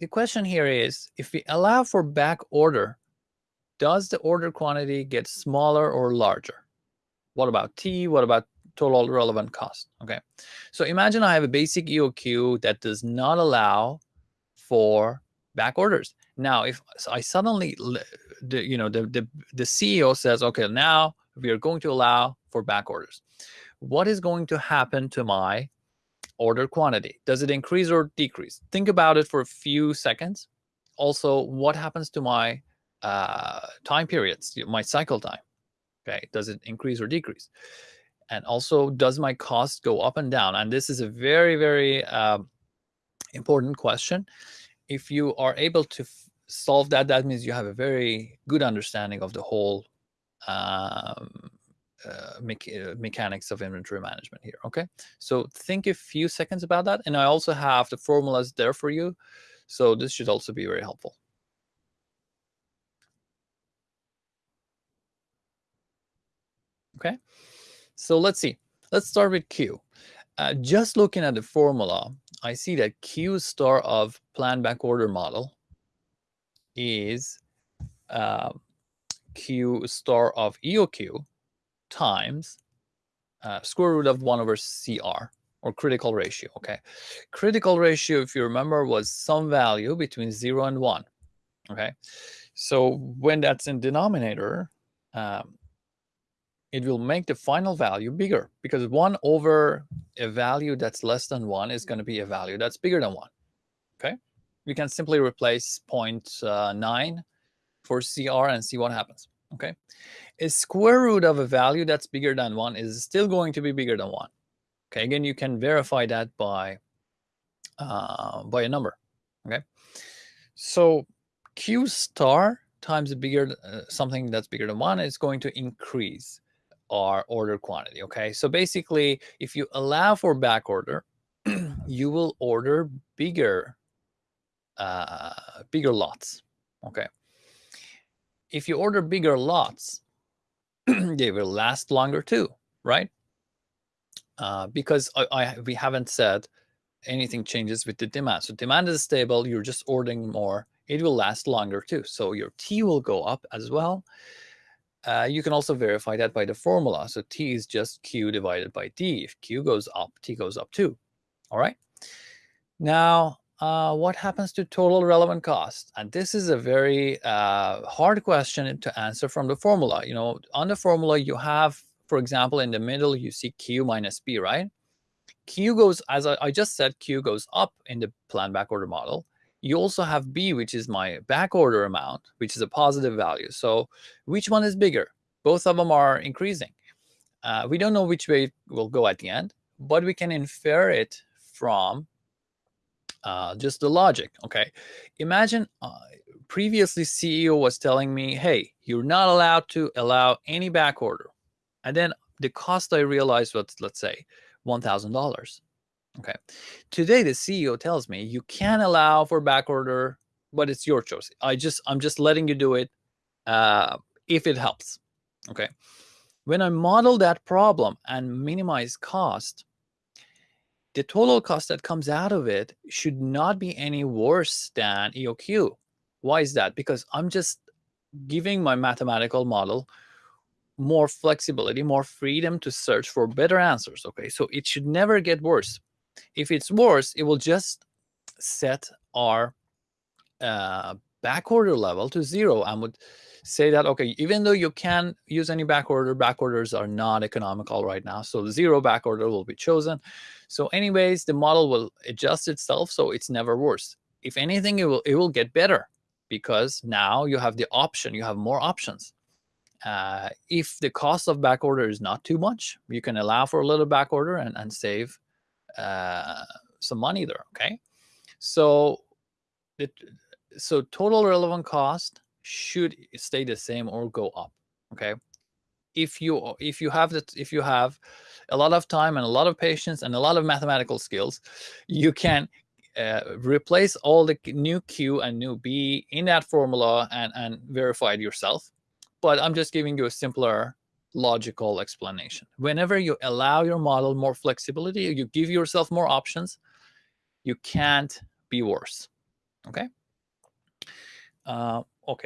the question here is, if we allow for back order, does the order quantity get smaller or larger? What about T? What about total relevant cost? Okay, so imagine I have a basic EOQ that does not allow for back orders. Now, if I suddenly, the, you know, the, the, the CEO says, okay, now we are going to allow for back orders. What is going to happen to my order quantity? Does it increase or decrease? Think about it for a few seconds. Also, what happens to my uh, time periods, my cycle time? Okay, does it increase or decrease? And also, does my cost go up and down? And this is a very, very uh, important question. If you are able to solve that, that means you have a very good understanding of the whole um, uh, me uh, mechanics of inventory management here. Okay, so think a few seconds about that. And I also have the formulas there for you. So this should also be very helpful. Okay, so let's see. Let's start with Q. Uh, just looking at the formula, I see that Q star of plan back order model is uh, Q star of EOQ times uh, square root of 1 over CR or critical ratio. Okay, critical ratio, if you remember, was some value between 0 and 1. Okay, so when that's in denominator, um, it will make the final value bigger because 1 over a value that's less than 1 is going to be a value that's bigger than 1. Okay, we can simply replace uh, 0.9 for CR and see what happens. Okay, a square root of a value that's bigger than 1 is still going to be bigger than 1. Okay, again, you can verify that by uh, by a number. Okay, so Q star times a bigger uh, something that's bigger than 1 is going to increase our order quantity. Okay, so basically, if you allow for back order, you will order bigger uh, bigger lots. Okay, if you order bigger lots, they will last longer too, right? Uh, because I, I, we haven't said anything changes with the demand. So demand is stable, you're just ordering more, it will last longer too. So your T will go up as well. Uh, you can also verify that by the formula. So T is just Q divided by D. If Q goes up, T goes up too. All right. Now, uh, what happens to total relevant cost? And this is a very uh, hard question to answer from the formula. You know, on the formula, you have, for example, in the middle, you see Q minus B, right? Q goes, as I, I just said, Q goes up in the plan backorder model. You also have B, which is my backorder amount, which is a positive value. So which one is bigger? Both of them are increasing. Uh, we don't know which way it will go at the end, but we can infer it from uh, just the logic. Okay, imagine uh, previously CEO was telling me, "Hey, you're not allowed to allow any back order," and then the cost I realized was, let's say, one thousand dollars. Okay, today the CEO tells me you can allow for back order, but it's your choice. I just I'm just letting you do it uh, if it helps. Okay, when I model that problem and minimize cost, the total cost that comes out of it should not be any worse than EOQ. Why is that? Because I'm just giving my mathematical model more flexibility, more freedom to search for better answers. Okay, so it should never get worse. If it's worse, it will just set our uh, back order level to zero and would say that, okay, even though you can use any back order, back orders are not economical right now. So zero back order will be chosen. So anyways, the model will adjust itself so it's never worse. If anything, it will, it will get better because now you have the option, you have more options. Uh, if the cost of back order is not too much, you can allow for a little back order and, and save uh, some money there, okay? So, it, so total relevant cost should stay the same or go up okay? If you if you have that if you have a lot of time and a lot of patience and a lot of mathematical skills you can uh, replace all the new q and new b in that formula and and verify it yourself. But i'm just giving you a simpler logical explanation. Whenever you allow your model more flexibility you give yourself more options you can't be worse Okay. Uh,